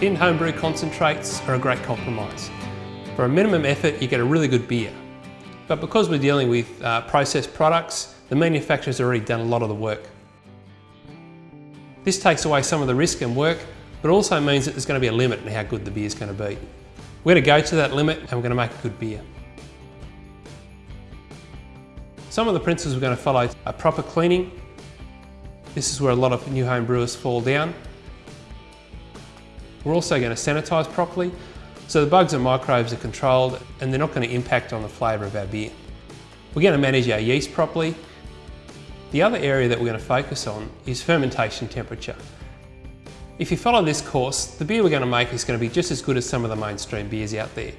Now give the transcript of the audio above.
Tin homebrew concentrates are a great compromise. For a minimum effort, you get a really good beer. But because we're dealing with uh, processed products, the manufacturer's already done a lot of the work. This takes away some of the risk and work, but also means that there's going to be a limit in how good the beer is going to be. We're going to go to that limit and we're going to make a good beer. Some of the principles we're going to follow are proper cleaning. This is where a lot of new home brewers fall down. We're also going to sanitise properly, so the bugs and microbes are controlled and they're not going to impact on the flavour of our beer. We're going to manage our yeast properly. The other area that we're going to focus on is fermentation temperature. If you follow this course, the beer we're going to make is going to be just as good as some of the mainstream beers out there.